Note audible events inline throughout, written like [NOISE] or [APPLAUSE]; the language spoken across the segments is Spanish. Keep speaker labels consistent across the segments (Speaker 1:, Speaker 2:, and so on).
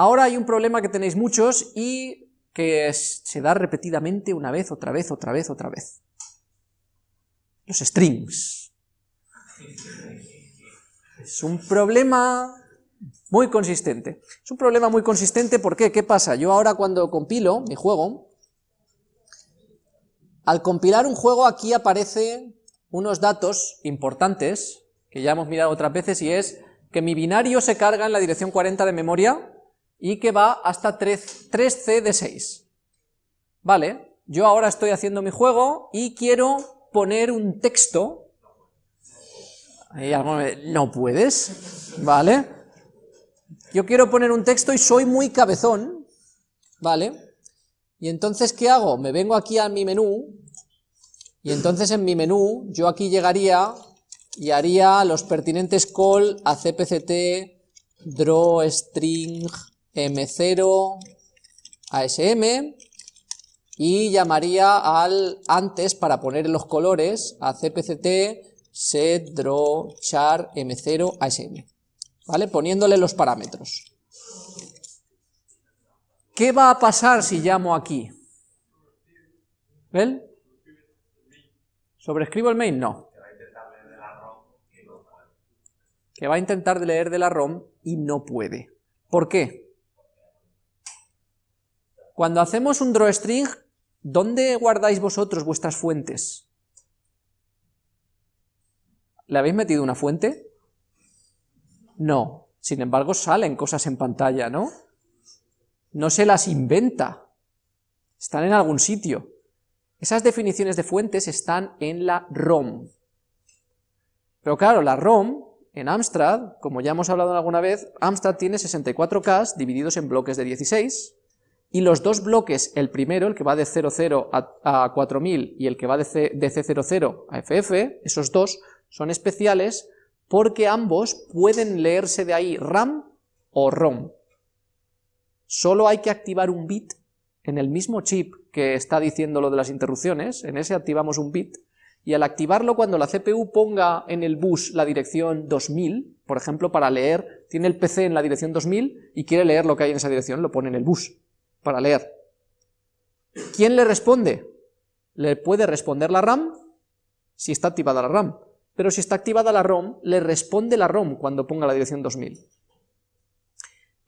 Speaker 1: Ahora hay un problema que tenéis muchos y que se da repetidamente una vez, otra vez, otra vez, otra vez. Los strings. Es un problema muy consistente. Es un problema muy consistente, ¿por qué? ¿Qué pasa? Yo ahora cuando compilo mi juego, al compilar un juego aquí aparecen unos datos importantes, que ya hemos mirado otras veces, y es que mi binario se carga en la dirección 40 de memoria y que va hasta 3, c de 6. Vale, yo ahora estoy haciendo mi juego y quiero poner un texto. No puedes, ¿vale? Yo quiero poner un texto y soy muy cabezón, ¿vale? Y entonces, ¿qué hago? Me vengo aquí a mi menú, y entonces en mi menú, yo aquí llegaría y haría los pertinentes call a cpct drawString m0 asm, y llamaría al antes, para poner los colores, a cpct set draw char m0 asm. ¿vale? Poniéndole los parámetros. ¿Qué va a pasar si llamo aquí? ¿Ven? ¿Sobrescribo el main? No. Que va a intentar leer de la ROM y no puede. ¿Por qué? Cuando hacemos un drawString, ¿dónde guardáis vosotros vuestras fuentes? ¿Le habéis metido una fuente? No. Sin embargo, salen cosas en pantalla, ¿no? No se las inventa. Están en algún sitio. Esas definiciones de fuentes están en la ROM. Pero claro, la ROM, en Amstrad, como ya hemos hablado alguna vez, Amstrad tiene 64 K divididos en bloques de 16, y los dos bloques, el primero, el que va de 00 a, 4000 y el que va de, de C00 a FF, esos dos son especiales porque ambos pueden leerse de ahí RAM o ROM. Solo hay que activar un bit en el mismo chip que está diciendo lo de las interrupciones, en ese activamos un bit, y al activarlo cuando la CPU ponga en el bus la dirección 2000, por ejemplo, para leer, tiene el PC en la dirección 2000 y quiere leer lo que hay en esa dirección, lo pone en el bus, para leer. ¿Quién le responde? Le puede responder la RAM, si está activada la RAM, pero si está activada la ROM, le responde la ROM cuando ponga la dirección 2000.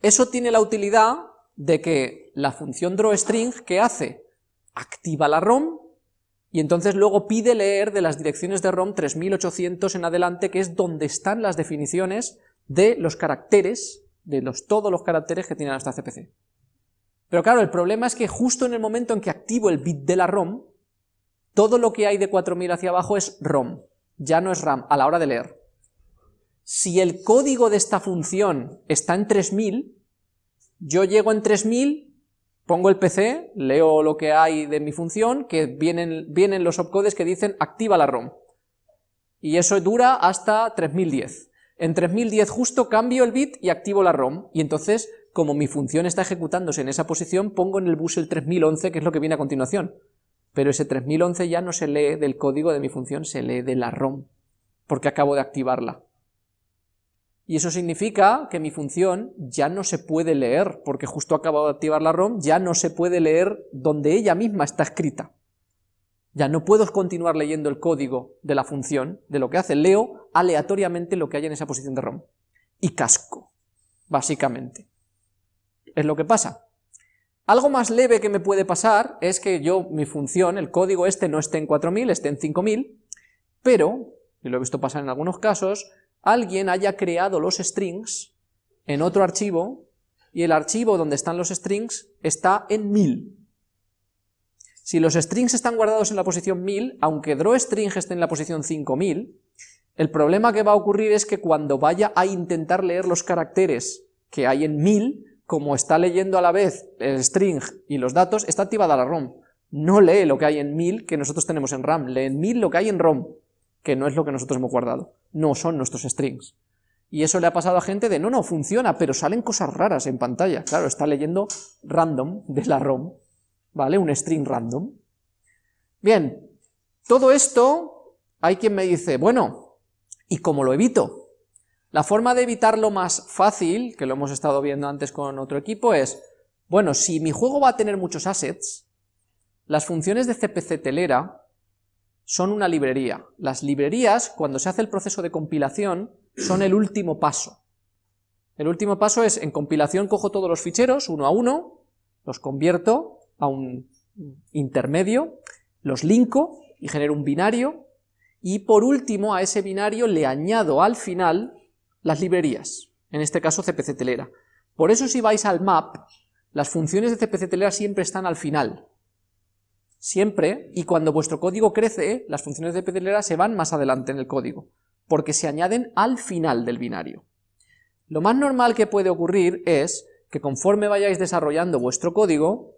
Speaker 1: Eso tiene la utilidad de que la función drawString, ¿qué hace? Activa la ROM, y entonces luego pide leer de las direcciones de ROM 3800 en adelante, que es donde están las definiciones de los caracteres, de los, todos los caracteres que tiene nuestra CPC. Pero claro, el problema es que justo en el momento en que activo el bit de la ROM, todo lo que hay de 4000 hacia abajo es ROM ya no es RAM a la hora de leer. Si el código de esta función está en 3000, yo llego en 3000, pongo el PC, leo lo que hay de mi función, que vienen, los opcodes que dicen activa la ROM. Y eso dura hasta 3010. En 3010 justo cambio el bit y activo la ROM, y entonces, como mi función está ejecutándose en esa posición, pongo en el bus el 3011, que es lo que viene a continuación pero ese 3011 ya no se lee del código de mi función, se lee de la ROM, porque acabo de activarla. Y eso significa que mi función ya no se puede leer, porque justo acabo de activar la ROM, ya no se puede leer donde ella misma está escrita. Ya no puedo continuar leyendo el código de la función, de lo que hace, leo aleatoriamente lo que hay en esa posición de ROM. Y casco, básicamente. Es lo que pasa. Algo más leve que me puede pasar es que yo, mi función, el código este no esté en 4000, esté en 5000, pero, y lo he visto pasar en algunos casos, alguien haya creado los strings en otro archivo, y el archivo donde están los strings está en 1000. Si los strings están guardados en la posición 1000, aunque drawString esté en la posición 5000, el problema que va a ocurrir es que cuando vaya a intentar leer los caracteres que hay en 1000, como está leyendo a la vez el string y los datos, está activada la ROM. No lee lo que hay en 1000 que nosotros tenemos en RAM, lee en 1000 lo que hay en ROM, que no es lo que nosotros hemos guardado, no son nuestros strings. Y eso le ha pasado a gente de, no, no, funciona, pero salen cosas raras en pantalla. Claro, está leyendo random de la ROM, ¿vale? Un string random. Bien, todo esto, hay quien me dice, bueno, ¿y cómo lo evito? La forma de evitarlo más fácil, que lo hemos estado viendo antes con otro equipo, es, bueno, si mi juego va a tener muchos assets, las funciones de CPC telera son una librería. Las librerías, cuando se hace el proceso de compilación, son el último paso. El último paso es, en compilación cojo todos los ficheros, uno a uno, los convierto a un intermedio, los linko y genero un binario, y por último a ese binario le añado al final las librerías, en este caso CPC telera. Por eso si vais al map, las funciones de CPC telera siempre están al final. Siempre, y cuando vuestro código crece, las funciones de CPC telera se van más adelante en el código, porque se añaden al final del binario. Lo más normal que puede ocurrir es que conforme vayáis desarrollando vuestro código,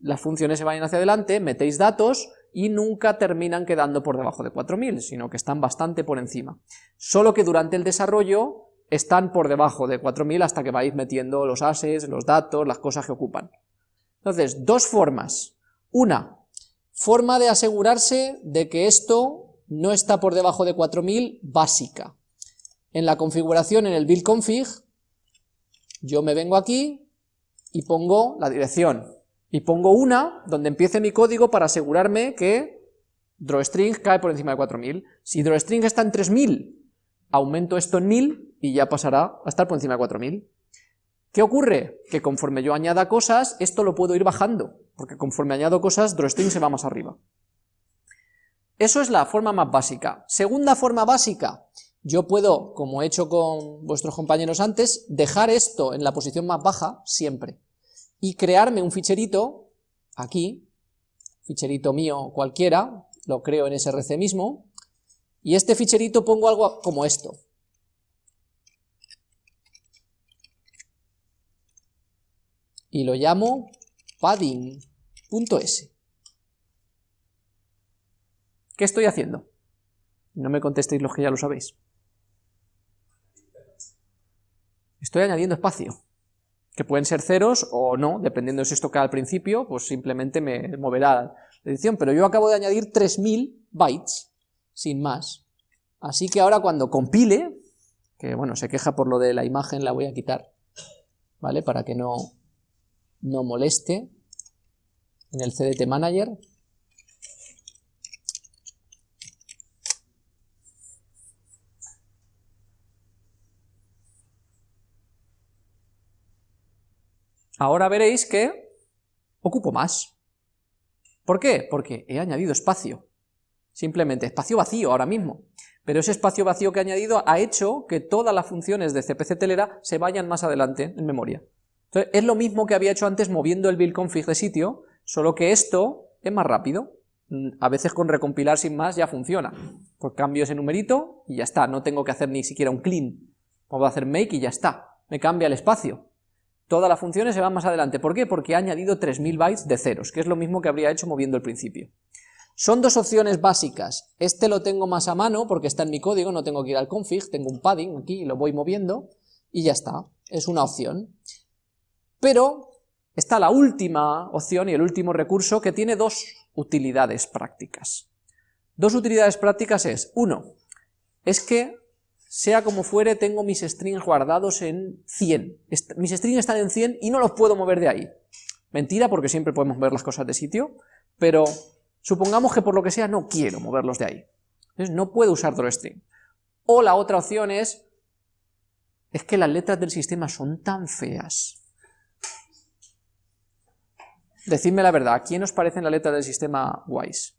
Speaker 1: las funciones se vayan hacia adelante, metéis datos y nunca terminan quedando por debajo de 4000, sino que están bastante por encima. Solo que durante el desarrollo están por debajo de 4000 hasta que vais metiendo los assets, los datos, las cosas que ocupan. Entonces, dos formas. Una, forma de asegurarse de que esto no está por debajo de 4000 básica. En la configuración, en el build config, yo me vengo aquí y pongo la dirección y pongo una donde empiece mi código para asegurarme que drawString cae por encima de 4000. Si drawString está en 3000, aumento esto en 1000 y ya pasará a estar por encima de 4000. ¿Qué ocurre? Que conforme yo añada cosas, esto lo puedo ir bajando, porque conforme añado cosas, drawString se va más arriba. Eso es la forma más básica. Segunda forma básica, yo puedo, como he hecho con vuestros compañeros antes, dejar esto en la posición más baja siempre y crearme un ficherito, aquí, ficherito mío cualquiera, lo creo en src mismo, y este ficherito pongo algo como esto. Y lo llamo padding.s. ¿Qué estoy haciendo? No me contestéis los que ya lo sabéis. Estoy añadiendo espacio que pueden ser ceros o no, dependiendo de si esto cae al principio, pues simplemente me moverá la edición, pero yo acabo de añadir 3000 bytes, sin más. Así que ahora cuando compile, que bueno, se queja por lo de la imagen, la voy a quitar, ¿vale? Para que no, no moleste en el CDT Manager, ahora veréis que ocupo más. ¿Por qué? Porque he añadido espacio. Simplemente espacio vacío ahora mismo. Pero ese espacio vacío que he añadido ha hecho que todas las funciones de CPC telera se vayan más adelante en memoria. Entonces, es lo mismo que había hecho antes moviendo el build config de sitio, solo que esto es más rápido. Mm, a veces con recompilar sin más ya funciona. Pues cambio ese numerito y ya está, no tengo que hacer ni siquiera un clean. Puedo hacer make y ya está. Me cambia el espacio todas las funciones se van más adelante. ¿Por qué? Porque ha añadido 3000 bytes de ceros, que es lo mismo que habría hecho moviendo el principio. Son dos opciones básicas. Este lo tengo más a mano porque está en mi código, no tengo que ir al config, tengo un padding aquí y lo voy moviendo y ya está. Es una opción. Pero está la última opción y el último recurso que tiene dos utilidades prácticas. Dos utilidades prácticas es, uno, es que sea como fuere, tengo mis strings guardados en 100. mis strings están en 100 y no los puedo mover de ahí. Mentira, porque siempre podemos ver las cosas de sitio, pero supongamos que por lo que sea no quiero moverlos de ahí. No puedo usar drawstring. O la otra opción es, es que las letras del sistema son tan feas. Decidme la verdad, ¿a quién os parecen las letras del sistema guays?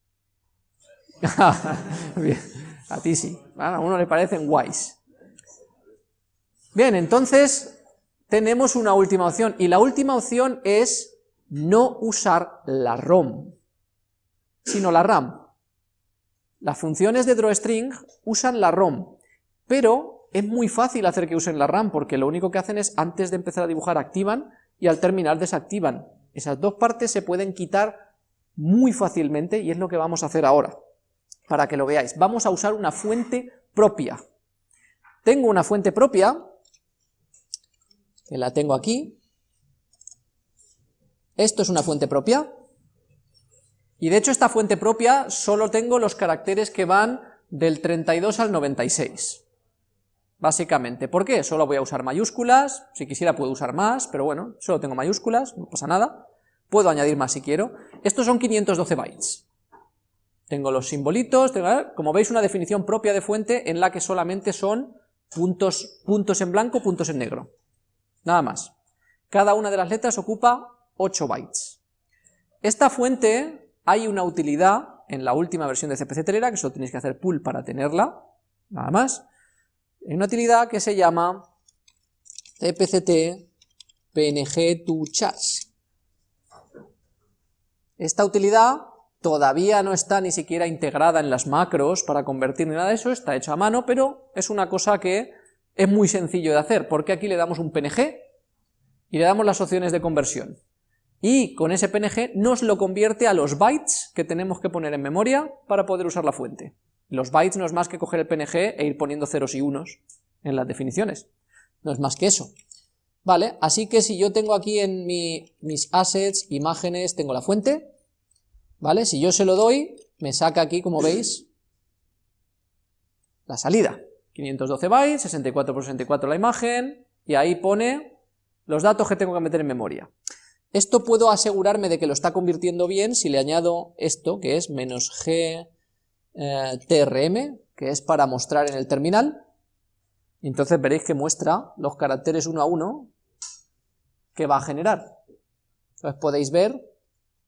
Speaker 1: [LAUGHS] Bien. A ti sí, a uno le parecen guays. Bien, entonces tenemos una última opción, y la última opción es no usar la ROM, sino la RAM. Las funciones de drawString usan la ROM, pero es muy fácil hacer que usen la RAM, porque lo único que hacen es, antes de empezar a dibujar, activan, y al terminar desactivan. Esas dos partes se pueden quitar muy fácilmente, y es lo que vamos a hacer ahora para que lo veáis. Vamos a usar una fuente propia. Tengo una fuente propia, que la tengo aquí. Esto es una fuente propia. Y de hecho esta fuente propia solo tengo los caracteres que van del 32 al 96. básicamente. ¿Por qué? Solo voy a usar mayúsculas, si quisiera puedo usar más, pero bueno, solo tengo mayúsculas, no pasa nada. Puedo añadir más si quiero. Estos son 512 bytes. Tengo los simbolitos, como veis una definición propia de fuente en la que solamente son puntos, puntos en blanco, puntos en negro. Nada más. Cada una de las letras ocupa 8 bytes. Esta fuente hay una utilidad en la última versión de CPC Telera, que solo tenéis que hacer pull para tenerla, nada más. Hay una utilidad que se llama cpct png to chars. Esta utilidad todavía no está ni siquiera integrada en las macros para convertir ni nada de eso, está hecho a mano, pero es una cosa que es muy sencillo de hacer, porque aquí le damos un PNG y le damos las opciones de conversión. Y con ese PNG nos lo convierte a los bytes que tenemos que poner en memoria para poder usar la fuente. Los bytes no es más que coger el PNG e ir poniendo ceros y unos en las definiciones. No es más que eso. Vale, así que si yo tengo aquí en mis assets, imágenes, tengo la fuente, ¿vale? Si yo se lo doy, me saca aquí, como [CLEARS THROAT] veis, la salida. 512 bytes, 64 por 64 la imagen, y ahí pone los datos que tengo que meter en memoria. Esto puedo asegurarme de que lo está convirtiendo bien si le añado esto, que es menos g eh, trm, que es para mostrar en el terminal. Entonces veréis que muestra los caracteres uno a uno que va a generar. Entonces podéis ver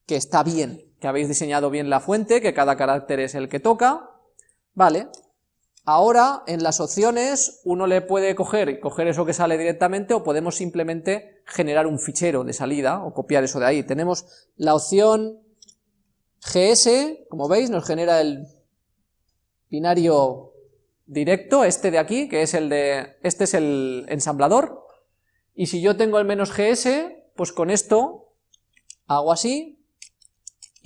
Speaker 1: que está bien, habéis diseñado bien la fuente, que cada carácter es el que toca, vale. Ahora, en las opciones, uno le puede coger y coger eso que sale directamente, o podemos simplemente generar un fichero de salida, o copiar eso de ahí. Tenemos la opción GS, como veis, nos genera el binario directo, este de aquí, que es el de, este es el ensamblador, y si yo tengo el menos GS, pues con esto hago así,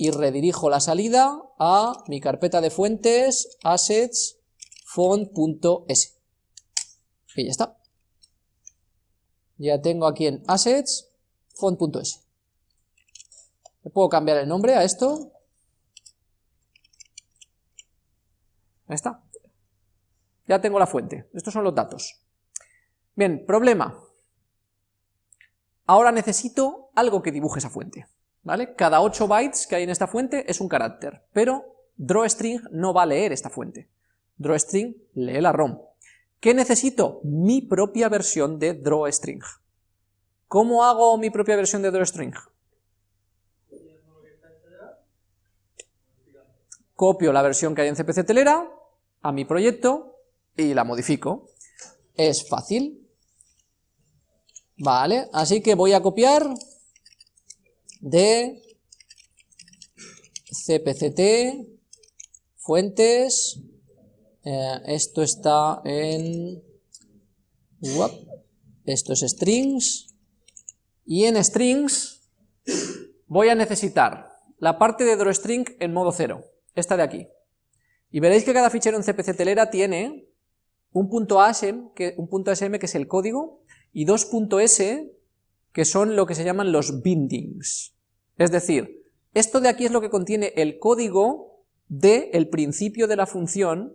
Speaker 1: y redirijo la salida a mi carpeta de fuentes assets font.s. Y ya está. Ya tengo aquí en assets font.s. ¿Le puedo cambiar el nombre a esto? Ahí está. Ya tengo la fuente. Estos son los datos. Bien, problema. Ahora necesito algo que dibuje esa fuente. ¿Vale? Cada 8 bytes que hay en esta fuente es un carácter, pero drawString no va a leer esta fuente. Drawstring lee la ROM. ¿Qué necesito? Mi propia versión de drawString. ¿Cómo hago mi propia versión de drawstring? Copio la versión que hay en CPC Telera a mi proyecto y la modifico. Es fácil. Vale, así que voy a copiar de cpct fuentes eh, esto está en esto es strings y en strings voy a necesitar la parte de drawstring en modo cero, esta de aquí. Y veréis que cada fichero en cpc telera tiene un punto ASM, que, un punto ASM que es el código y dos .s que son lo que se llaman los bindings. Es decir, esto de aquí es lo que contiene el código del principio de la función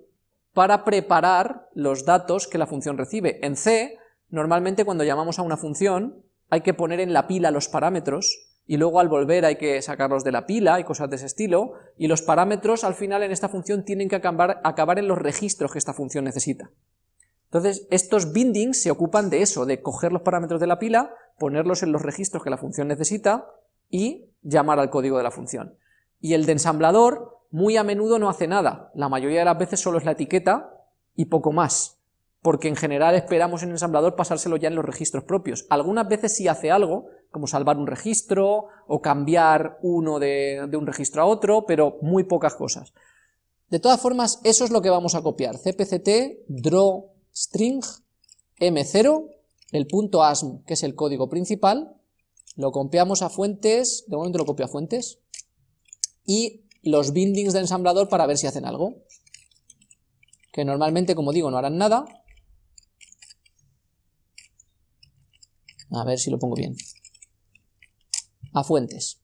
Speaker 1: para preparar los datos que la función recibe. En C, normalmente cuando llamamos a una función, hay que poner en la pila los parámetros, y luego al volver hay que sacarlos de la pila y cosas de ese estilo, y los parámetros al final en esta función tienen que acabar en los registros que esta función necesita. Entonces, estos bindings se ocupan de eso, de coger los parámetros de la pila, ponerlos en los registros que la función necesita y llamar al código de la función. Y el de ensamblador muy a menudo no hace nada, la mayoría de las veces solo es la etiqueta y poco más, porque en general esperamos en el ensamblador pasárselo ya en los registros propios. Algunas veces sí hace algo, como salvar un registro o cambiar uno de, de un registro a otro, pero muy pocas cosas. De todas formas, eso es lo que vamos a copiar, cpct draw string m0, el punto asm, que es el código principal, lo copiamos a fuentes, de momento lo copio a fuentes, y los bindings de ensamblador para ver si hacen algo, que normalmente, como digo, no harán nada. A ver si lo pongo bien. A fuentes.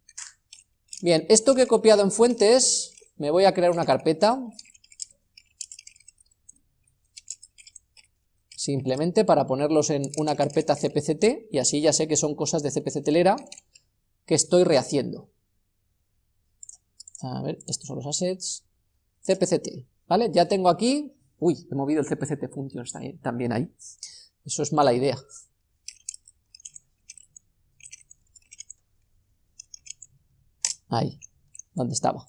Speaker 1: Bien, esto que he copiado en fuentes, me voy a crear una carpeta, simplemente para ponerlos en una carpeta cpct, y así ya sé que son cosas de cpctelera que estoy rehaciendo. A ver, estos son los assets, cpct, ¿vale? Ya tengo aquí, uy, he movido el cpct functions también ahí, eso es mala idea. Ahí, donde estaba.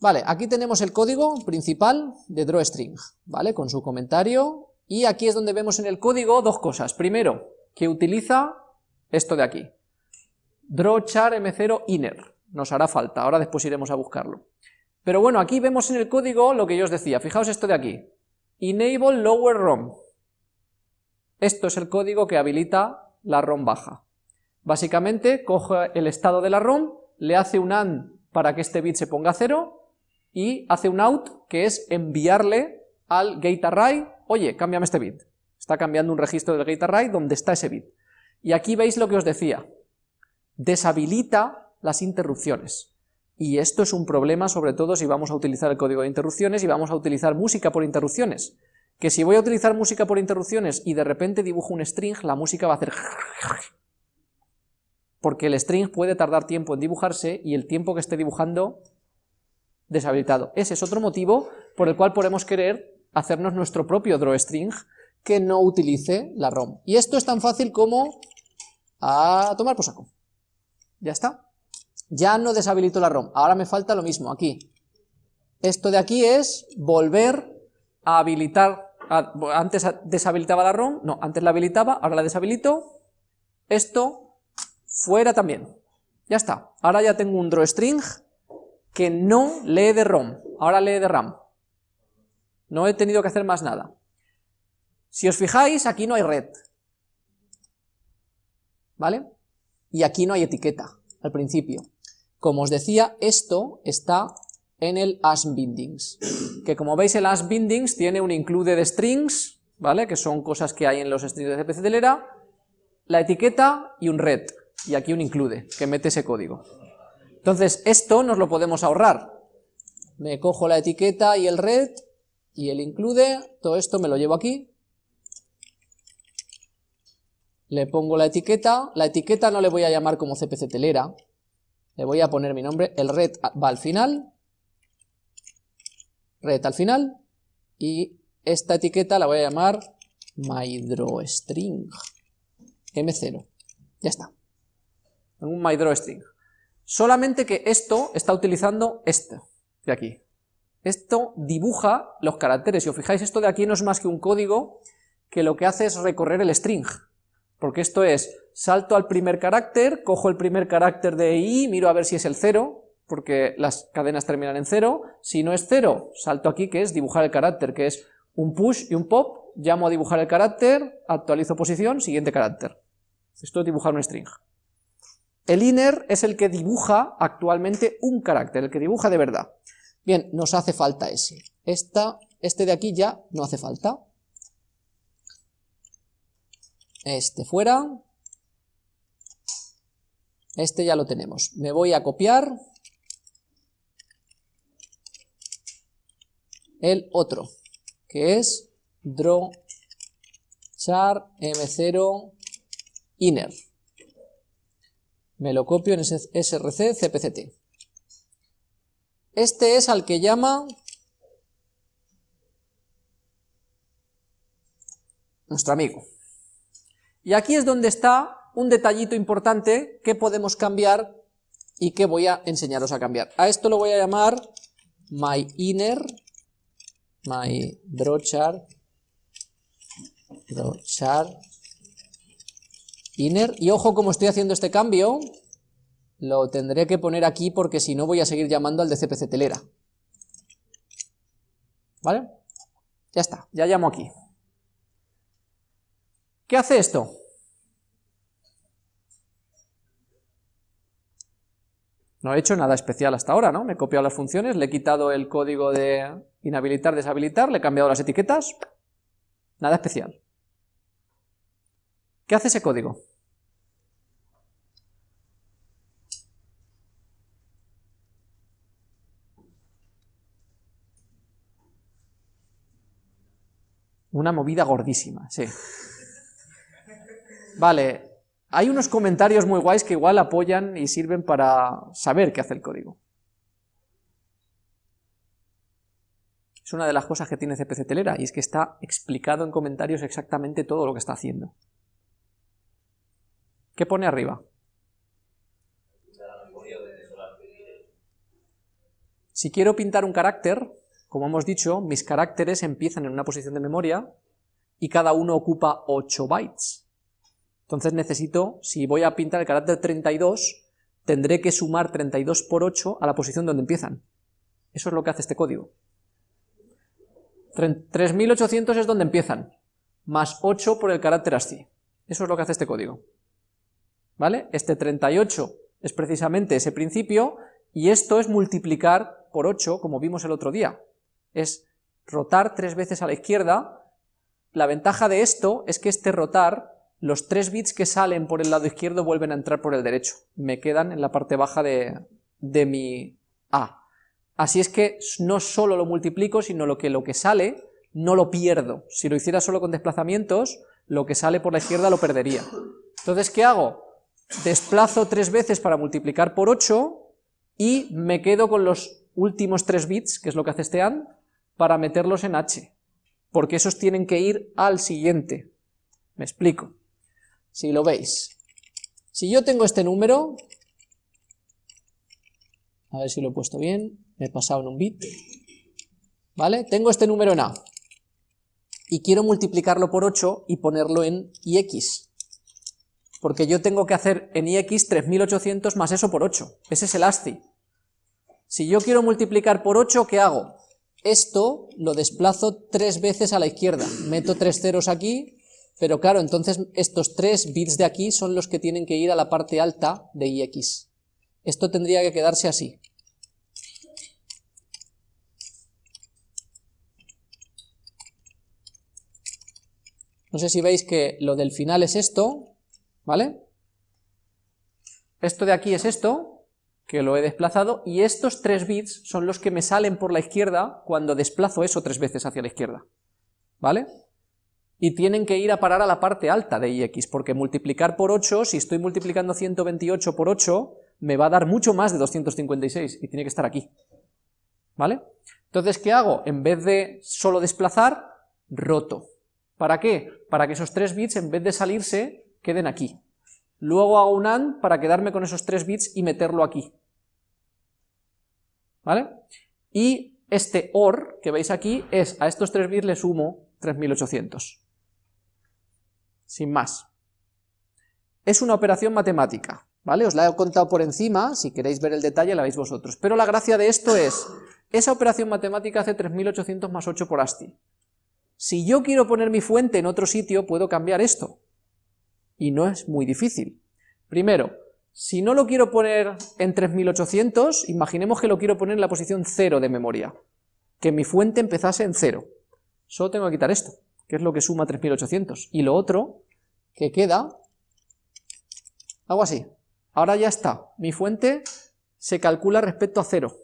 Speaker 1: Vale, aquí tenemos el código principal de drawString, ¿vale? Con su comentario, y aquí es donde vemos en el código dos cosas. Primero, que utiliza esto de aquí, drawchar m0 inner, nos hará falta, ahora después iremos a buscarlo. Pero bueno, aquí vemos en el código lo que yo os decía, fijaos esto de aquí, enable lower. Esto es el código que habilita la ROM baja. Básicamente, coge el estado de la ROM, le hace un AND para que este bit se ponga a cero, y hace un out, que es enviarle al gate oye, cámbiame este bit. Está cambiando un registro del gate donde está ese bit. Y aquí veis lo que os decía, deshabilita las interrupciones. Y esto es un problema sobre todo si vamos a utilizar el código de interrupciones y vamos a utilizar música por interrupciones. Que si voy a utilizar música por interrupciones y de repente dibujo un string, la música va a hacer... [LAUGHS] Porque el string puede tardar tiempo en dibujarse y el tiempo que esté dibujando deshabilitado. Ese es otro motivo por el cual podemos querer hacernos nuestro propio drawString que no utilice la ROM. Y esto es tan fácil como a tomar por saco. Ya está. Ya no deshabilito la ROM. Ahora me falta lo mismo aquí. Esto de aquí es volver a habilitar. antes deshabilitaba la ROM. No, antes la habilitaba, ahora la deshabilito. Esto fuera también. Ya está. Ahora ya tengo un drawString que no lee de ROM. Ahora lee de RAM. No he tenido que hacer más nada. Si os fijáis, aquí no hay red. ¿Vale? Y aquí no hay etiqueta, al principio. Como os decía, esto está en el AskBindings, que como veis el AskBindings tiene un include de strings, ¿vale? Que son cosas que hay en los strings de CPC Telera, la etiqueta y un red, y aquí un include, que mete ese código. Entonces, esto nos lo podemos ahorrar. Me cojo la etiqueta y el red, y el include, todo esto me lo llevo aquí, le pongo la etiqueta, la etiqueta no le voy a llamar como CPC telera, le voy a poner mi nombre, el red va al final, red al final, y esta etiqueta la voy a llamar mydrawstring, m0, ya está, un mydrawstring. Solamente que esto está utilizando este de aquí. Esto dibuja los caracteres, si os fijáis esto de aquí no es más que un código que lo que hace es recorrer el string, porque esto es, salto al primer carácter, cojo el primer carácter de i, miro a ver si es el 0, porque las cadenas terminan en 0, si no es 0, salto aquí que es dibujar el carácter, que es un push y un pop, llamo a dibujar el carácter, actualizo posición, siguiente carácter. Esto es dibujar un string. El inner es el que dibuja actualmente un carácter, el que dibuja de verdad. Bien, nos hace falta ese. Esta, este de aquí ya no hace falta este fuera, este ya lo tenemos. Me voy a copiar el otro, que es draw char m0 inner. Me lo copio en src cpct. Este es al que llama nuestro amigo. Y aquí es donde está un detallito importante que podemos cambiar y que voy a enseñaros a cambiar. A esto lo voy a llamar my inner, my drawchar, drawchar inner, y ojo como estoy haciendo este cambio, lo tendré que poner aquí porque si no voy a seguir llamando al de CPC telera. ¿Vale? Ya está, ya llamo aquí. ¿Qué hace esto? No he hecho nada especial hasta ahora, ¿no? Me he copiado las funciones, le he quitado el código de inhabilitar, deshabilitar, le he cambiado las etiquetas, nada especial. ¿Qué hace ese código? Una movida gordísima, sí. Vale, hay unos comentarios muy guays que igual apoyan y sirven para saber qué hace el código. Es una de las cosas que tiene CPC Telera, y es que está explicado en comentarios exactamente todo lo que está haciendo. ¿Qué pone arriba? Si quiero pintar un carácter, como hemos dicho, mis caracteres empiezan en una posición de memoria y cada uno ocupa 8 bytes. Entonces necesito, si voy a pintar el carácter 32, tendré que sumar 32 por 8 a la posición donde empiezan. Eso es lo que hace este código. 3800 es donde empiezan, más 8 por el carácter ASCII. Eso es lo que hace este código. ¿Vale? Este 38 es precisamente ese principio, y esto es multiplicar por 8, como vimos el otro día. Es rotar tres veces a la izquierda. La ventaja de esto es que este rotar, los tres bits que salen por el lado izquierdo vuelven a entrar por el derecho. Me quedan en la parte baja de, de mi A. Así es que no solo lo multiplico, sino lo que, lo que sale no lo pierdo. Si lo hiciera solo con desplazamientos, lo que sale por la izquierda lo perdería. Entonces, ¿qué hago? Desplazo tres veces para multiplicar por 8, y me quedo con los últimos tres bits, que es lo que hace este AND, para meterlos en H, porque esos tienen que ir al siguiente. Me explico. Si lo veis, si yo tengo este número, a ver si lo he puesto bien, me he pasado en un bit, ¿vale? Tengo este número en A, y quiero multiplicarlo por 8 y ponerlo en IX, porque yo tengo que hacer en IX 3800 más eso por 8, ese es el ASCII. Si yo quiero multiplicar por 8, ¿qué hago? Esto lo desplazo tres veces a la izquierda, meto tres ceros aquí, pero claro, entonces estos tres bits de aquí son los que tienen que ir a la parte alta de IX. Esto tendría que quedarse así. No sé si veis que lo del final es esto, ¿vale? Esto de aquí es esto, que lo he desplazado, y estos tres bits son los que me salen por la izquierda cuando desplazo eso tres veces hacia la izquierda, ¿vale? Y tienen que ir a parar a la parte alta de IX, porque multiplicar por 8, si estoy multiplicando 128 por 8, me va a dar mucho más de 256, y tiene que estar aquí, ¿vale? Entonces, ¿qué hago? En vez de solo desplazar, roto. ¿Para qué? Para que esos tres bits, en vez de salirse, queden aquí. Luego hago un AND para quedarme con esos tres bits y meterlo aquí. ¿Vale? Y este OR que veis aquí es, a estos tres bits le sumo 3800. Sin más. Es una operación matemática, ¿vale? Os la he contado por encima, si queréis ver el detalle la veis vosotros. Pero la gracia de esto es, esa operación matemática hace 3800 más 8 por ASCII. Si yo quiero poner mi fuente en otro sitio, puedo cambiar esto. Y no es muy difícil. Primero, si no lo quiero poner en 3800, imaginemos que lo quiero poner en la posición 0 de memoria. Que mi fuente empezase en 0. Solo tengo que quitar esto, que es lo que suma 3800. Y lo otro, que queda, hago así. Ahora ya está. Mi fuente se calcula respecto a 0.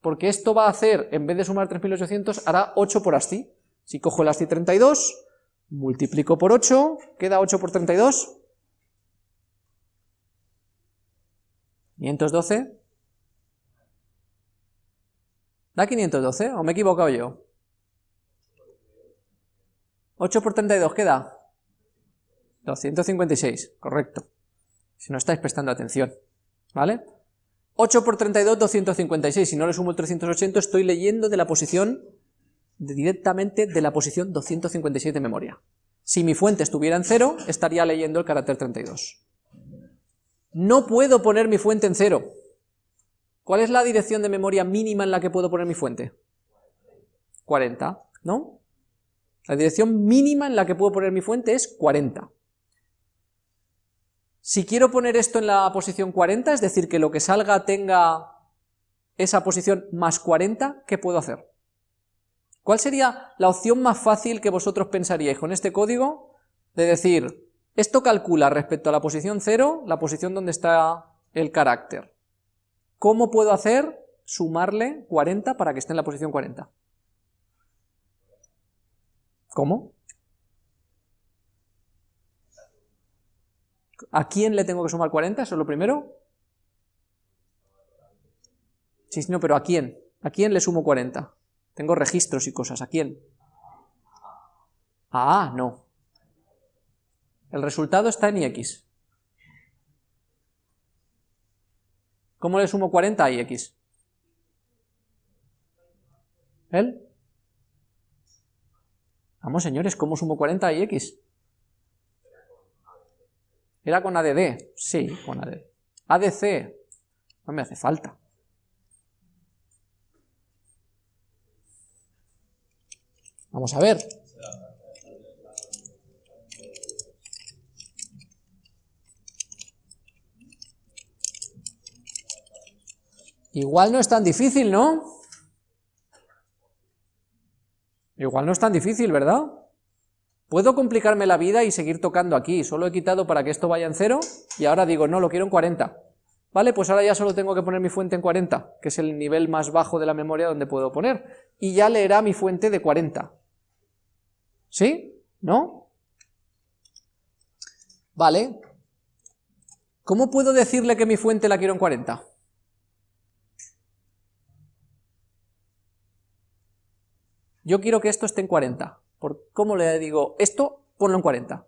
Speaker 1: Porque esto va a hacer, en vez de sumar 3800, hará 8 por ASCII. Si cojo el ASCII 32, multiplico por 8, queda 8 por 32, 512, ¿da 512 o me he equivocado yo? 8 por 32, ¿qué da? 256, correcto. Si no estáis prestando atención, ¿vale? 8 por 32, 256, si no le sumo el 380, estoy leyendo de la posición directamente de la posición 256 de memoria. Si mi fuente estuviera en 0, estaría leyendo el carácter 32. No puedo poner mi fuente en 0. ¿Cuál es la dirección de memoria mínima en la que puedo poner mi fuente? 40, ¿no? La dirección mínima en la que puedo poner mi fuente es 40. Si quiero poner esto en la posición 40, es decir, que lo que salga tenga esa posición más 40, ¿qué puedo hacer? ¿Cuál sería la opción más fácil que vosotros pensaríais con este código? De decir, esto calcula respecto a la posición 0, la posición donde está el carácter. ¿Cómo puedo hacer sumarle 40 para que esté en la posición 40? ¿Cómo? ¿A quién le tengo que sumar 40? Eso es lo primero. Sí, no, pero ¿a quién? ¿A quién le sumo 40? Tengo registros y cosas, ¿a quién? A A, no. El resultado está en ix. ¿Cómo le sumo 40 a ix? ¿Él? Vamos, señores, ¿cómo sumo 40 a x? ¿Era con ADD? Sí, con ADD. ADC, no me hace falta. Vamos a ver. Igual no es tan difícil, ¿no? Igual no es tan difícil, ¿verdad? Puedo complicarme la vida y seguir tocando aquí, solo he quitado para que esto vaya en cero, y ahora digo, no, lo quiero en 40. Vale, pues ahora ya solo tengo que poner mi fuente en 40, que es el nivel más bajo de la memoria donde puedo poner, y ya leerá mi fuente de 40. ¿Sí? ¿No? Vale. ¿Cómo puedo decirle que mi fuente la quiero en 40? Yo quiero que esto esté en 40. ¿Por ¿Cómo le digo? Esto, ponlo en 40.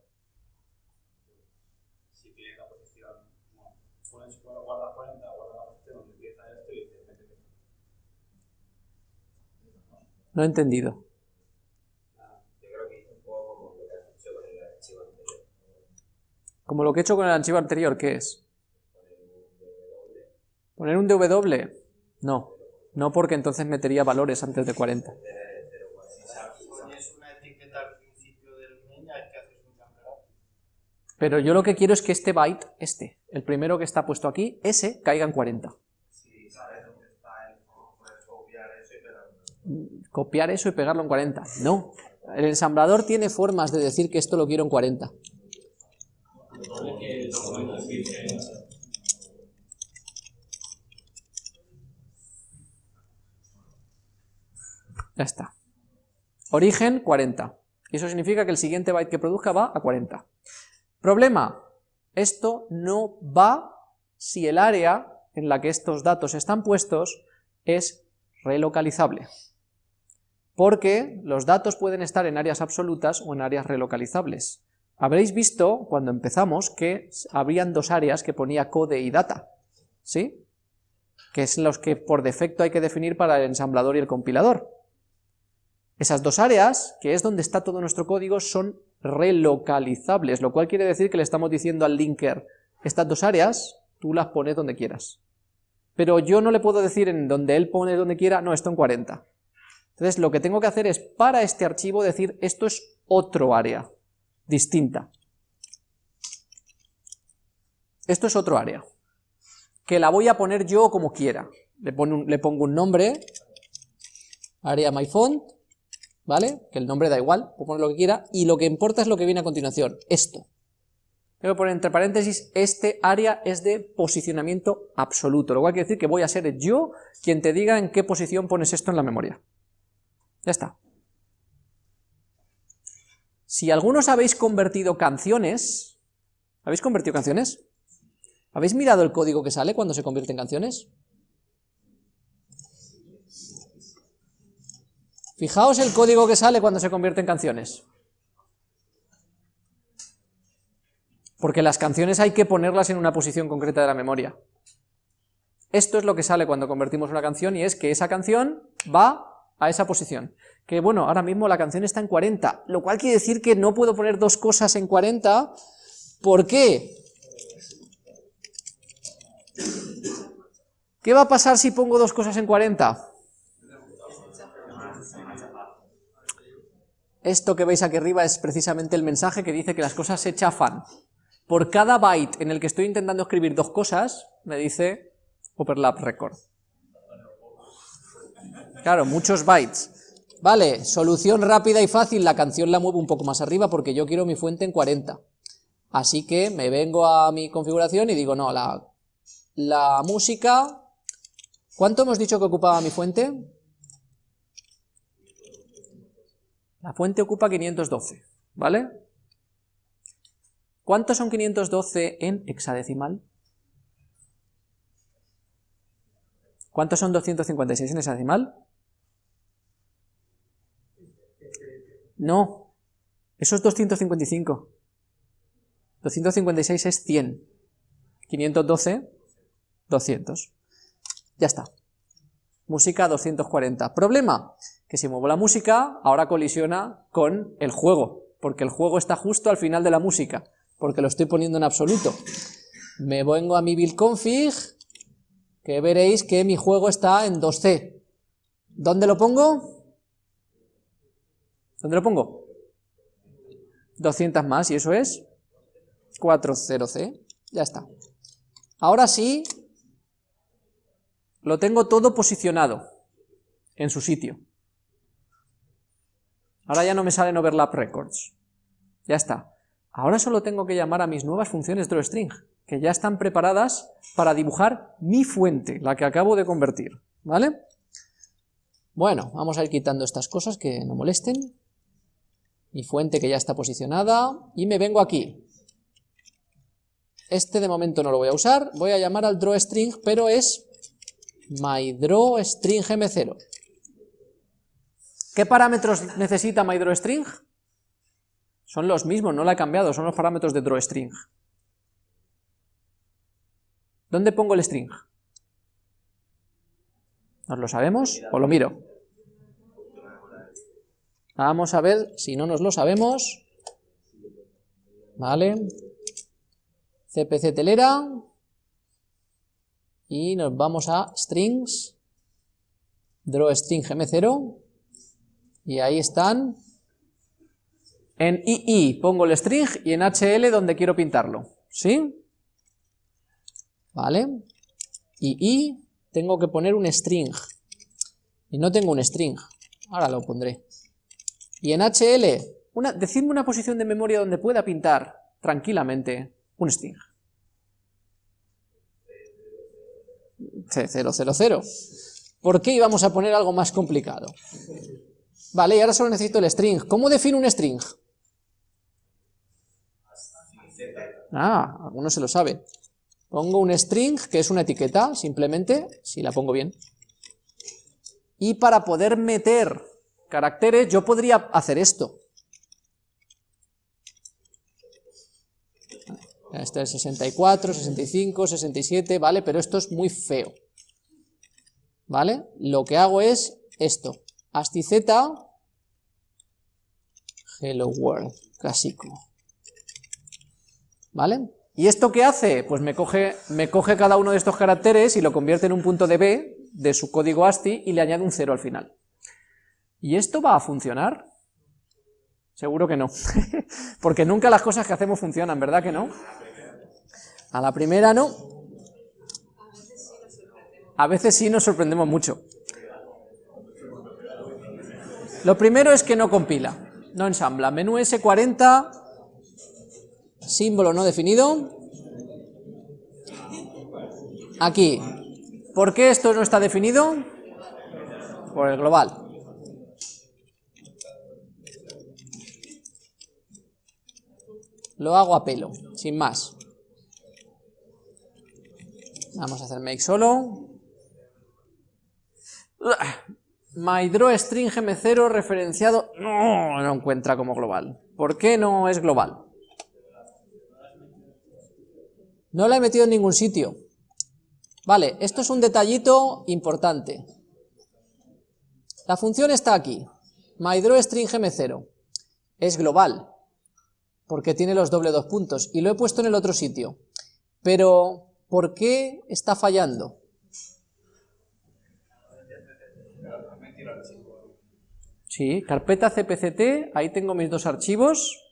Speaker 1: No he entendido. Como lo que he hecho con el archivo anterior, ¿qué es? ¿Poner un DW? No, no porque entonces metería valores antes de 40. Pero yo lo que quiero es que este byte, este, el primero que está puesto aquí, ese, caiga en 40. Copiar eso y pegarlo en 40. No, el ensamblador tiene formas de decir que esto lo quiero en 40. Ya está. Origen 40. Y eso significa que el siguiente byte que produzca va a 40. Problema, esto no va si el área en la que estos datos están puestos es relocalizable. Porque los datos pueden estar en áreas absolutas o en áreas relocalizables. Habréis visto, cuando empezamos, que habrían dos áreas que ponía code y data, ¿sí? Que es los que por defecto hay que definir para el ensamblador y el compilador. Esas dos áreas, que es donde está todo nuestro código, son relocalizables, lo cual quiere decir que le estamos diciendo al linker, estas dos áreas, tú las pones donde quieras. Pero yo no le puedo decir en donde él pone donde quiera, no, esto en 40. Entonces lo que tengo que hacer es, para este archivo, decir, esto es otro área, distinta. Esto es otro área, que la voy a poner yo como quiera. Le, pongo un nombre, área myfont, ¿vale? Que el nombre da igual, puedo poner lo que quiera, y lo que importa es lo que viene a continuación, esto. Que poner entre paréntesis, este área es de posicionamiento absoluto, lo cual quiere decir que voy a ser yo quien te diga en qué posición pones esto en la memoria. Ya está. Si algunos habéis convertido canciones, ¿habéis convertido canciones? ¿Habéis mirado el código que sale cuando se convierte en canciones? Fijaos el código que sale cuando se convierte en canciones. Porque las canciones hay que ponerlas en una posición concreta de la memoria. Esto es lo que sale cuando convertimos una canción y es que esa canción va a esa posición. Que bueno, ahora mismo la canción está en 40, lo cual quiere decir que no puedo poner dos cosas en 40. ¿Por qué? ¿Qué va a pasar si pongo dos cosas en 40? Esto que veis aquí arriba es precisamente el mensaje que dice que las cosas se chafan. Por cada byte en el que estoy intentando escribir dos cosas, me dice overlap record. Claro, muchos bytes. Vale, solución rápida y fácil, la canción la muevo un poco más arriba porque yo quiero mi fuente en 40. Así que me vengo a mi configuración y digo, no, la, la música... ¿Cuánto hemos dicho que ocupaba mi fuente? La fuente ocupa 512, ¿vale? ¿Cuántos son 512 en hexadecimal? ¿Cuántos son 256 en hexadecimal? No, eso es 255. 256 es 100. 512, 200. Ya está. Música 240. Problema, que si muevo la música, ahora colisiona con el juego, porque el juego está justo al final de la música, porque lo estoy poniendo en absoluto. Me vengo a mi build config, que veréis que mi juego está en 2C. ¿Dónde lo pongo? ¿Dónde lo pongo? 200 más, y eso es 40C. Ya está. Ahora sí, lo tengo todo posicionado en su sitio. Ahora ya no me salen overlap records. Ya está. Ahora solo tengo que llamar a mis nuevas funciones drawString, que ya están preparadas para dibujar mi fuente, la que acabo de convertir. ¿Vale? Bueno, vamos a ir quitando estas cosas que no molesten. Mi fuente que ya está posicionada, y me vengo aquí. Este de momento no lo voy a usar, voy a llamar al drawString, pero es mydrawStringm0. ¿Qué parámetros necesita mydrawString? Son los mismos, no la he cambiado, son los parámetros de drawString. ¿Dónde pongo el string? ¿Nos lo sabemos o lo miro? Vamos a ver si no nos lo sabemos. Vale. CPC telera. Y nos vamos a strings. DrawString m0. Y ahí están. En II pongo el string y en HL donde quiero pintarlo. ¿Sí? ¿Vale? II tengo que poner un string. Y no tengo un string. Ahora lo pondré. Y en HL, decidme una posición de memoria donde pueda pintar tranquilamente un string. C000. ¿Por qué íbamos a poner algo más complicado? Vale, y ahora solo necesito el string. ¿Cómo defino un string? Ah, alguno se lo sabe. Pongo un string, que es una etiqueta, simplemente, si la pongo bien. Y para poder meter caracteres, yo podría hacer esto. Este es 64, 65, 67, ¿vale? Pero esto es muy feo. ¿Vale? Lo que hago es esto. ASCII Hello World, clásico. ¿Vale? ¿Y esto qué hace? Pues me coge, me coge cada uno de estos caracteres y lo convierte en un punto de B de su código ASCII y le añade un 0 al final. ¿Y esto va a funcionar? Seguro que no, [LAUGHS] porque nunca las cosas que hacemos funcionan, ¿verdad que no? A la primera no. A veces sí nos sorprendemos mucho. Lo primero es que no compila, no ensambla. Menú S40, símbolo no definido. Aquí. ¿Por qué esto no está definido? Por el global. Lo hago a pelo, sin más. Vamos a hacer make solo. MyDrawString m0 referenciado no, no encuentra como global. ¿Por qué no es global? No la he metido en ningún sitio. Vale, esto es un detallito importante. La función está aquí, MyDrawString m0. Es global, porque tiene los doble dos puntos, y lo he puesto en el otro sitio. Pero, ¿por qué está fallando? Sí, carpeta cpct, ahí tengo mis dos archivos,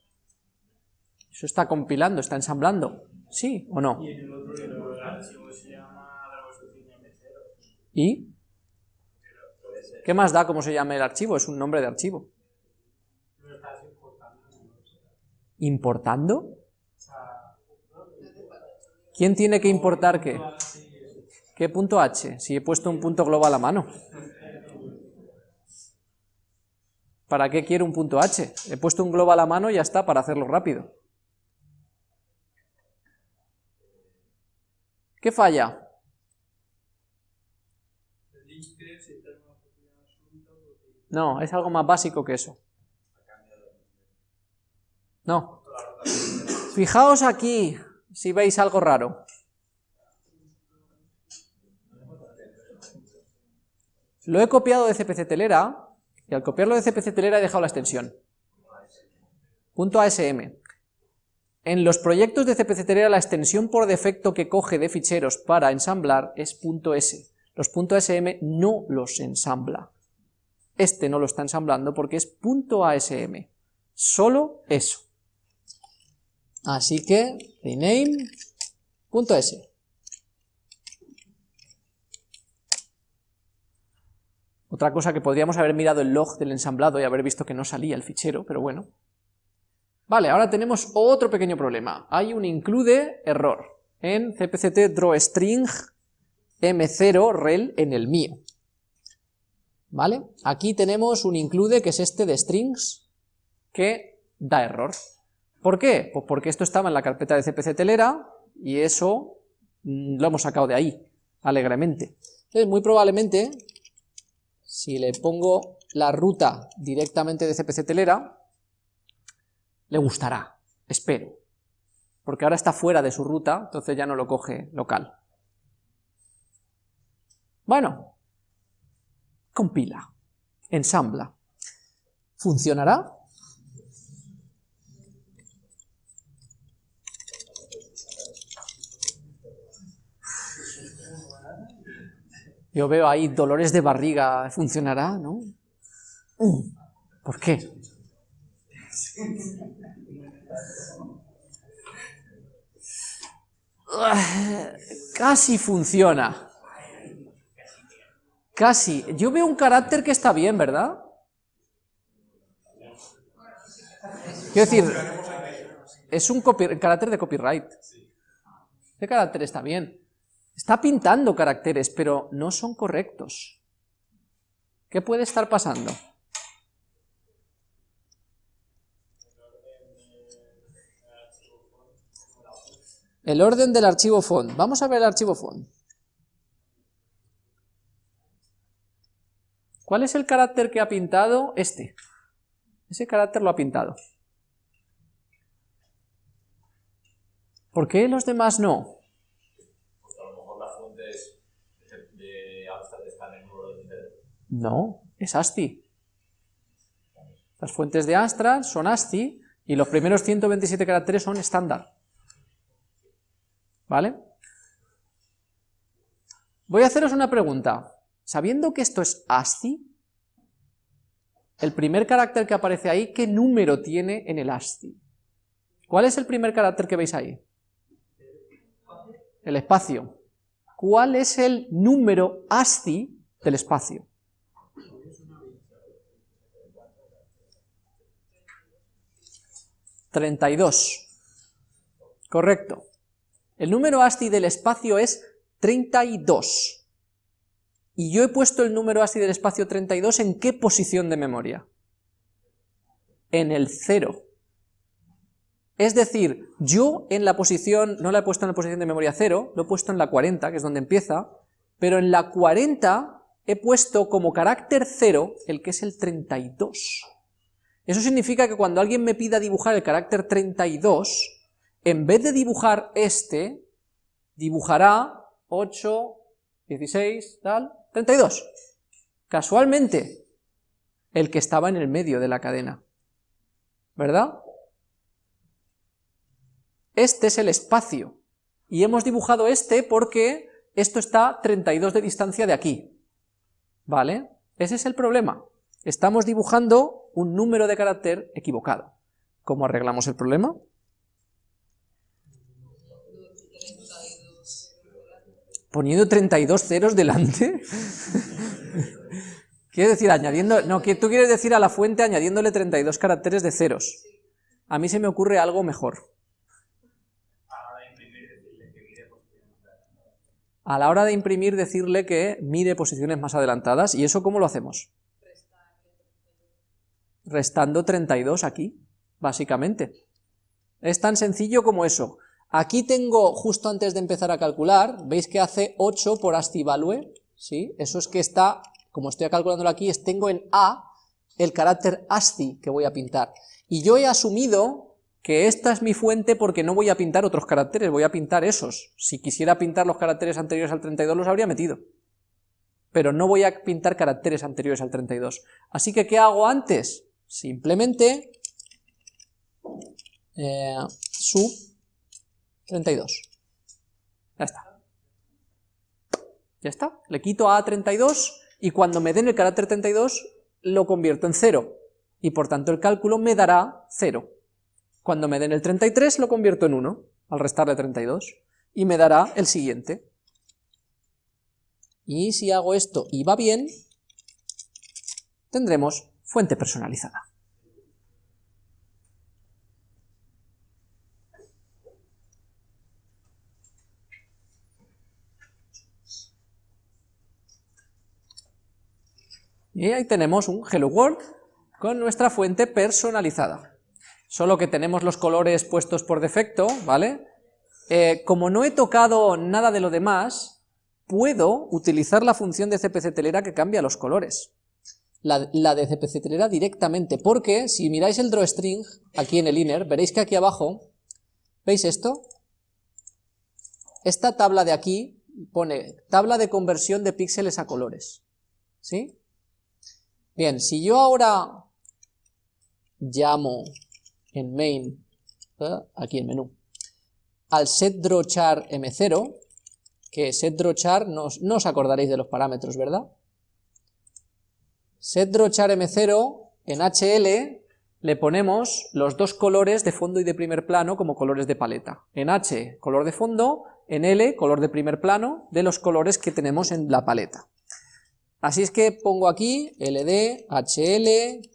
Speaker 1: eso está compilando, está ensamblando, ¿sí o no? ¿Y? ¿Qué más da cómo se llama el archivo? Es un nombre de archivo. ¿Importando? ¿Quién tiene que importar qué? ¿Qué punto H? Si he puesto un punto global a mano. ¿Para qué quiero un punto H? He puesto un global a la mano y ya está, para hacerlo rápido. ¿Qué falla? No, es algo más básico que eso. No. Fijaos aquí, si veis algo raro. Lo he copiado de CPC Telera, y al copiarlo de CPC Telera he dejado la extensión. Punto ASM. En los proyectos de CPC Telera la extensión por defecto que coge de ficheros para ensamblar es punto .s. Los punto no los ensambla. Este no lo está ensamblando porque es .asm. Solo eso. Así que rename.s. Otra cosa que podríamos haber mirado el log del ensamblado y haber visto que no salía el fichero, pero bueno. Vale, ahora tenemos otro pequeño problema. Hay un include error en cpct drawString m0 rel en el mío. ¿Vale? Aquí tenemos un include que es este de strings que da error. ¿Por qué? Pues porque esto estaba en la carpeta de CPC telera y eso mm, lo hemos sacado de ahí, alegremente. Entonces, muy probablemente, si le pongo la ruta directamente de CPC telera, le gustará, espero. Porque ahora está fuera de su ruta, entonces ya no lo coge local. Bueno, compila, ensambla. ¿Funcionará? Yo veo ahí dolores de barriga, ¿funcionará? ¿No? ¿Por qué? Casi funciona. Casi. Yo veo un carácter que está bien, ¿verdad? Quiero decir, es un carácter de copyright. Este carácter está bien. Está pintando caracteres, pero no son correctos. ¿Qué puede estar pasando? El orden del archivo font. Vamos a ver el archivo font. ¿Cuál es el carácter que ha pintado? Este. Ese carácter lo ha pintado. ¿Por qué los demás no? No, es ASCII. Las fuentes de Astra son ASCII y los primeros 127 caracteres son estándar. ¿Vale? Voy a haceros una pregunta. Sabiendo que esto es ASCII, el primer carácter que aparece ahí, ¿qué número tiene en el ASCII? ¿Cuál es el primer carácter que veis ahí? El espacio. ¿Cuál es el número ASCII del espacio? 32. Correcto. El número ASCII del espacio es 32. Y yo he puesto el número ASCII del espacio 32 en qué posición de memoria? En el 0. Es decir, yo en la posición, no la he puesto en la posición de memoria 0, lo he puesto en la 40, que es donde empieza, pero en la 40 he puesto como carácter 0 el que es el 32. Eso significa que cuando alguien me pida dibujar el carácter 32, en vez de dibujar este, dibujará 8, 16, tal, 32. Casualmente, el que estaba en el medio de la cadena. ¿Verdad? Este es el espacio. Y hemos dibujado este porque esto está 32 de distancia de aquí. ¿Vale? Ese es el problema. Estamos dibujando un número de carácter equivocado. ¿Cómo arreglamos el problema? ¿Poniendo 32 ceros delante? [LAUGHS] ¿Quieres decir añadiendo...? No, tú quieres decir a la fuente añadiéndole 32 caracteres de ceros. A mí se me ocurre algo mejor. A la hora de imprimir decirle que mire posiciones más adelantadas, ¿y eso cómo lo hacemos? Restando 32 aquí, básicamente. Es tan sencillo como eso. Aquí tengo, justo antes de empezar a calcular, veis que hace 8 por ASCII value, ¿sí? Eso es que está, como estoy calculándolo aquí, es tengo en A el carácter ASCII que voy a pintar. Y yo he asumido que esta es mi fuente porque no voy a pintar otros caracteres, voy a pintar esos. Si quisiera pintar los caracteres anteriores al 32 los habría metido. Pero no voy a pintar caracteres anteriores al 32. Así que, ¿qué hago antes? Simplemente eh, sub 32. Ya está. Ya está. Le quito a 32 y cuando me den el carácter 32 lo convierto en 0. Y por tanto el cálculo me dará 0. Cuando me den el 33 lo convierto en 1, al restarle 32, y me dará el siguiente. Y si hago esto y va bien, tendremos fuente personalizada. Y ahí tenemos un Hello World con nuestra fuente personalizada solo que tenemos los colores puestos por defecto, ¿vale? Eh, como no he tocado nada de lo demás, puedo utilizar la función de cpc telera que cambia los colores. La, la, de directamente, porque si miráis el drawString, aquí en el inner, veréis que aquí abajo, ¿veis esto? Esta tabla de aquí pone tabla de conversión de píxeles a colores, ¿sí? Bien, si yo ahora llamo en main, ¿eh? aquí en menú, al setDrawChar m0, que setDrawChar, no, no os acordaréis de los parámetros, ¿verdad? setDrawChar m0, en HL le ponemos los dos colores de fondo y de primer plano como colores de paleta. En H, color de fondo, en L, color de primer plano, de los colores que tenemos en la paleta. Así es que pongo aquí LD, HL,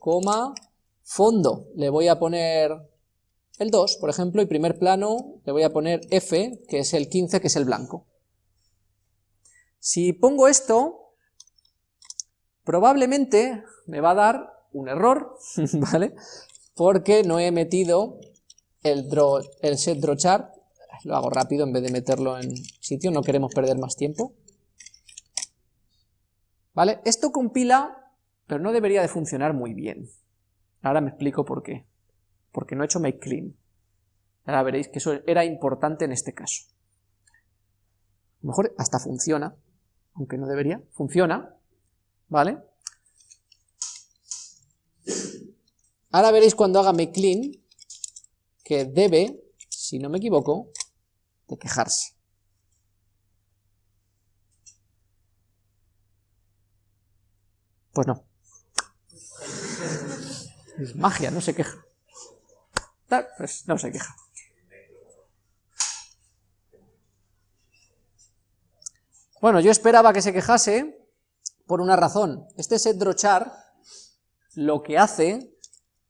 Speaker 1: fondo le voy a poner el 2, por ejemplo, y primer plano le voy a poner F, que es el 15, que es el blanco. Si pongo esto, probablemente me va a dar un error, [LAUGHS] ¿vale? Porque no he metido el, el set draw chart, lo hago rápido en vez de meterlo en sitio, no queremos perder más tiempo. ¿Vale? Esto compila, pero no debería de funcionar muy bien. Ahora me explico por qué. Porque no he hecho make clean. Ahora veréis que eso era importante en este caso. A lo mejor hasta funciona, aunque no debería, funciona, ¿vale? Ahora veréis cuando haga make clean que debe, si no me equivoco, de quejarse. Pues no. Es magia, no se queja. Pues no se queja. Bueno, yo esperaba que se quejase por una razón. Este setDrawChar lo que hace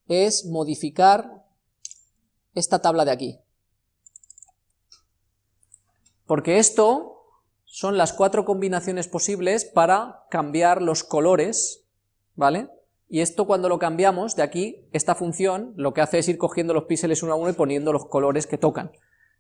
Speaker 1: es modificar esta tabla de aquí. Porque esto son las cuatro combinaciones posibles para cambiar los colores, ¿vale? Y esto cuando lo cambiamos de aquí, esta función lo que hace es ir cogiendo los píxeles uno a uno y poniendo los colores que tocan.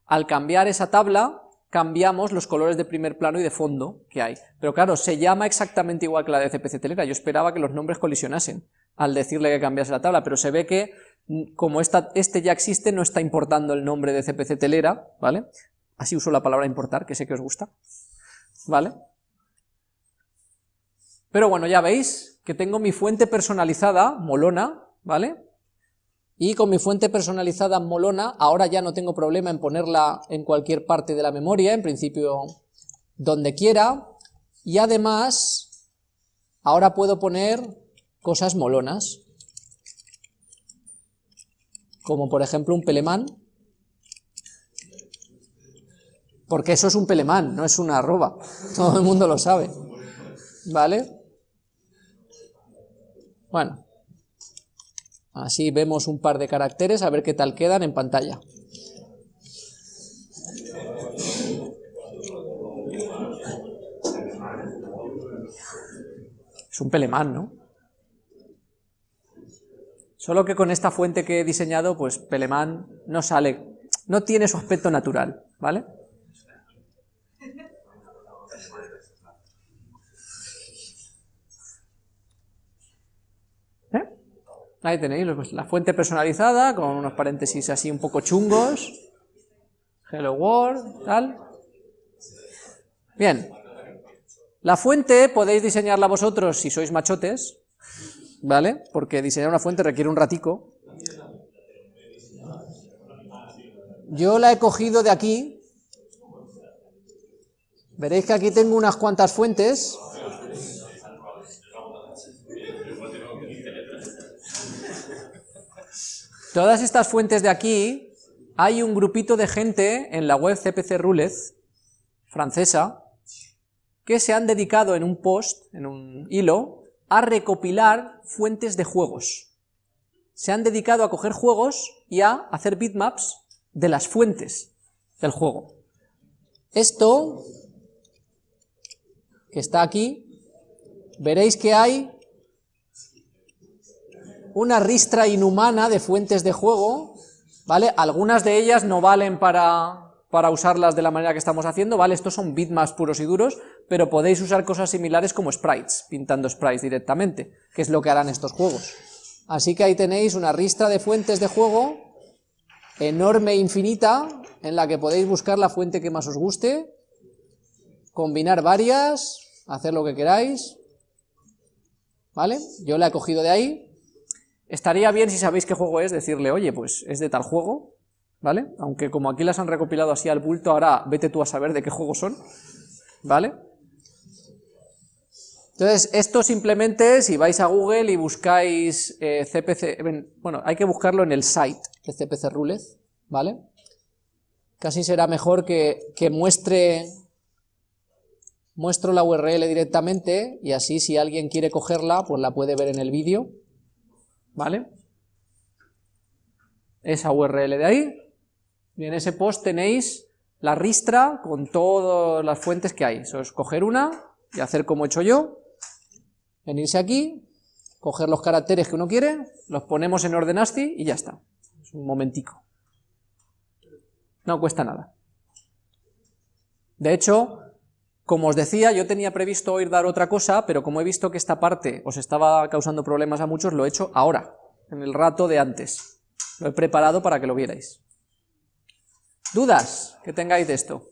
Speaker 1: Al cambiar esa tabla, cambiamos los colores de primer plano y de fondo que hay. Pero claro, se llama exactamente igual que la de CPC Telera, yo esperaba que los nombres colisionasen al decirle que cambiase la tabla, pero se ve que mm, como esta, este ya existe, no está importando el nombre de CPC Telera, ¿vale? Así uso la palabra importar, que sé que os gusta, ¿vale? Pero bueno, ya veis, que tengo mi fuente personalizada, molona, ¿vale? Y con mi fuente personalizada molona, ahora ya no tengo problema en ponerla en cualquier parte de la memoria, en principio donde quiera, y además, ahora puedo poner cosas molonas, como por ejemplo un pelemán, porque eso es un pelemán, no es una arroba, [LAUGHS] todo el mundo lo sabe, ¿vale? Bueno, así vemos un par de caracteres, a ver qué tal quedan en pantalla. Es un pelemán, ¿no? Solo que con esta fuente que he diseñado, pues pelemán no sale, no tiene su aspecto natural, ¿vale? ¿Eh? Ahí tenéis pues, la fuente personalizada, con unos paréntesis así un poco chungos. Hello World, tal. Bien. La fuente podéis diseñarla vosotros si sois machotes, ¿vale? Porque diseñar una fuente requiere un ratico. Yo la he cogido de aquí. Veréis que aquí tengo unas cuantas fuentes. Todas estas fuentes de aquí, hay un grupito de gente en la web CPC Rulez, francesa, que se han dedicado en un post, en un hilo, a recopilar fuentes de juegos. Se han dedicado a coger juegos y a hacer bitmaps de las fuentes del juego. Esto, que está aquí, veréis que hay una ristra inhumana de fuentes de juego, ¿vale? Algunas de ellas no valen para, para usarlas de la manera que estamos haciendo, ¿vale? Estos son bitmaps puros y duros, pero podéis usar cosas similares como sprites, pintando sprites directamente, que es lo que harán estos juegos. Así que ahí tenéis una ristra de fuentes de juego enorme e infinita, en la que podéis buscar la fuente que más os guste, combinar varias, hacer lo que queráis, ¿vale? Yo la he cogido de ahí, estaría bien si sabéis qué juego es, decirle, oye, pues es de tal juego, ¿vale? Aunque como aquí las han recopilado así al bulto, ahora vete tú a saber de qué juego son, ¿vale? Entonces, esto simplemente, si vais a Google y buscáis CPC, eh, bueno, hay que buscarlo en el site de CPC Rulez, ¿vale? Casi será mejor que, que muestre, muestro la URL directamente, y así si alguien quiere cogerla, pues la puede ver en el vídeo, ¿vale? Esa URL de ahí, y en ese post tenéis la ristra con todas las fuentes que hay, eso es coger una y hacer como he hecho yo, venirse aquí, coger los caracteres que uno quiere, los ponemos en orden ASCII y ya está. Es un momentico. No cuesta nada. De hecho, como os decía, yo tenía previsto oír dar otra cosa, pero como he visto que esta parte os estaba causando problemas a muchos, lo he hecho ahora, en el rato de antes. Lo he preparado para que lo vierais. ¿Dudas que tengáis de esto?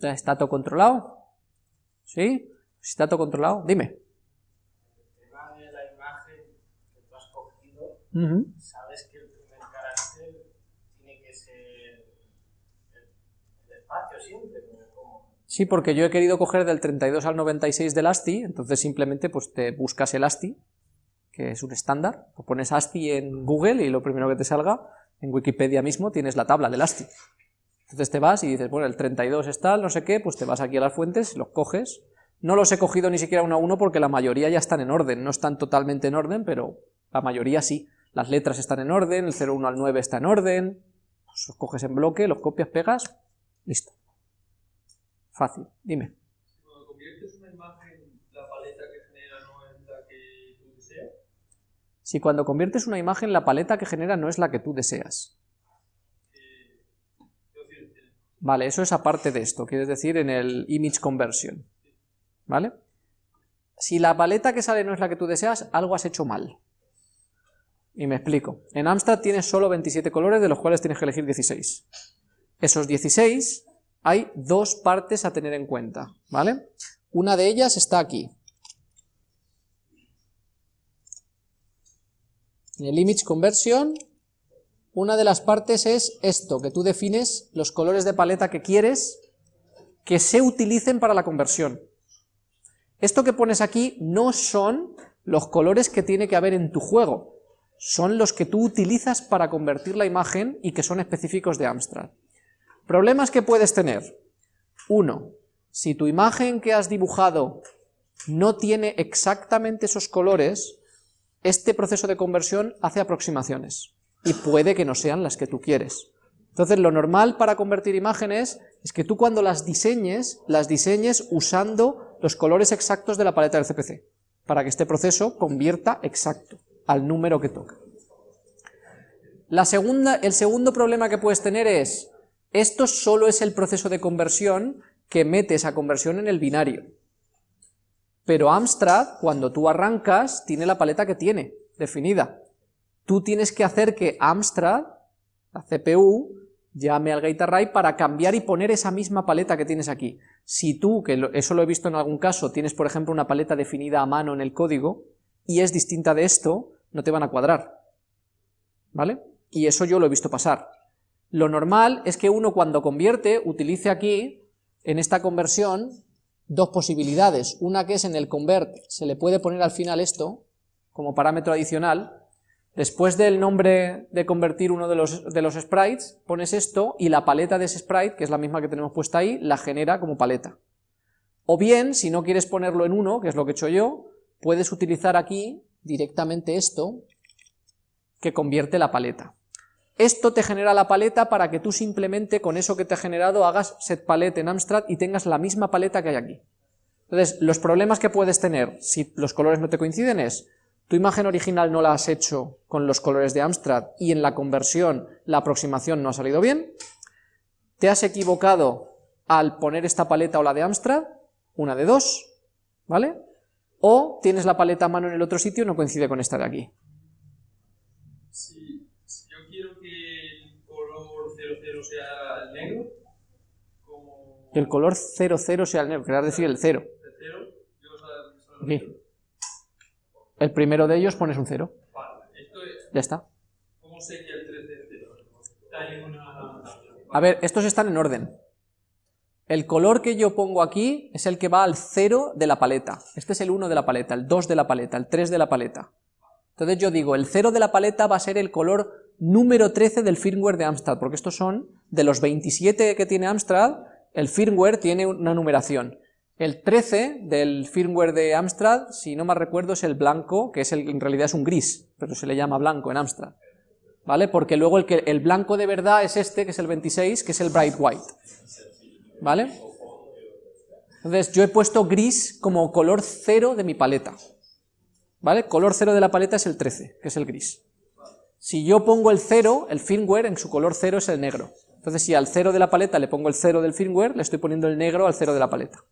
Speaker 1: ¿Está todo controlado? ¿Sí? ¿Está todo controlado? Dime.
Speaker 2: El tema de la imagen que tú has sabes que el primer carácter tiene que ser el, espacio siempre.
Speaker 1: Sí, porque yo he querido coger del 32 al 96 del ASCII, entonces simplemente pues te buscas el ASCII, que es un estándar, o pones ASCII en Google y lo primero que te salga, en Wikipedia mismo tienes la tabla del ASCII. Entonces te vas y dices, bueno, el 32 es tal, no sé qué, pues te vas aquí a las fuentes, los coges. No los he cogido ni siquiera uno a uno porque la mayoría ya están en orden, no están totalmente en orden, pero la mayoría sí. Las letras están en orden, el 01 al 9 está en orden, pues los coges en bloque, los copias, pegas, listo. Fácil, dime.
Speaker 3: Cuando conviertes una imagen, la paleta que genera no es la que tú deseas.
Speaker 1: Si cuando conviertes una imagen, la paleta que genera no es la que tú deseas. Vale, eso es aparte de esto, quiere decir en el image conversion. ¿Vale? Si la paleta que sale no es la que tú deseas, algo has hecho mal. Y me explico. En Amstrad tienes solo 27 colores, de los cuales tienes que elegir 16. Esos 16 hay dos partes a tener en cuenta, ¿vale? Una de ellas está aquí. En el image conversion una de las partes es esto, que tú defines los colores de paleta que quieres que se utilicen para la conversión. Esto que pones aquí no son los colores que tiene que haber en tu juego, son los que tú utilizas para convertir la imagen y que son específicos de Amstrad. Problemas que puedes tener. Uno, si tu imagen que has dibujado no tiene exactamente esos colores, este proceso de conversión hace aproximaciones y puede que no sean las que tú quieres. Entonces lo normal para convertir imágenes es que tú cuando las diseñes, las diseñes usando los colores exactos de la paleta del CPC. para que este proceso convierta exacto al número que toca. La segunda, el segundo problema que puedes tener es, esto solo es el proceso de conversión que mete esa conversión en el binario. Pero Amstrad, cuando tú arrancas, tiene la paleta que tiene, definida. Tú tienes que hacer que Amstrad, la CPU, llame al gate array para cambiar y poner esa misma paleta que tienes aquí. Si tú, que eso lo he visto en algún caso, tienes por ejemplo una paleta definida a mano en el código y es distinta de esto, no te van a cuadrar. ¿Vale? Y eso yo lo he visto pasar. Lo normal es que uno cuando convierte utilice aquí, en esta conversión, dos posibilidades. Una que es en el convert, se le puede poner al final esto, como parámetro adicional, Después del nombre de convertir uno de los, de los sprites, pones esto y la paleta de ese sprite, que es la misma que tenemos puesta ahí, la genera como paleta. O bien, si no quieres ponerlo en uno, que es lo que he hecho yo, puedes utilizar aquí directamente esto, que convierte la paleta. Esto te genera la paleta para que tú simplemente con eso que te ha generado hagas set palette en Amstrad y tengas la misma paleta que hay aquí. Entonces, los problemas que puedes tener si los colores no te coinciden es tu imagen original no la has hecho con los colores de Amstrad y en la conversión la aproximación no ha salido bien, te has equivocado al poner esta paleta o la de Amstrad, una de dos, ¿vale? O tienes la paleta a mano en el otro sitio y no coincide con esta de aquí.
Speaker 3: Si, yo quiero que el color 00 sea el negro, como...
Speaker 1: Que el color 00 sea el negro, querrás decir el 0.
Speaker 3: El 0, yo.
Speaker 1: El primero de ellos pones un 0. Ya está.
Speaker 3: ¿Cómo sé que el 3 es 0? Hay una...
Speaker 1: A ver, estos están en orden. El color que yo pongo aquí es el que va al 0 de la paleta. Este es el 1 de la paleta, el 2 de la paleta, el 3 de la paleta. Entonces yo digo, el 0 de la paleta va a ser el color número 13 del firmware de Amstrad, porque estos son, de los 27 que tiene Amstrad, el firmware tiene una numeración. El 13 del firmware de Amstrad, si no me recuerdo, es el blanco, que es el, en realidad es un gris, pero se le llama blanco en Amstrad. ¿Vale? Porque luego el blanco de verdad es este, que es el 26, que es el bright white. ¿Vale? Entonces yo he puesto gris como color cero de mi paleta. ¿Vale? Color cero de la paleta es el 13, que es el gris. Si yo pongo el 0, el firmware en su color cero es el negro. Entonces si al cero de la paleta le pongo el cero del firmware, le estoy poniendo el negro al cero de la paleta.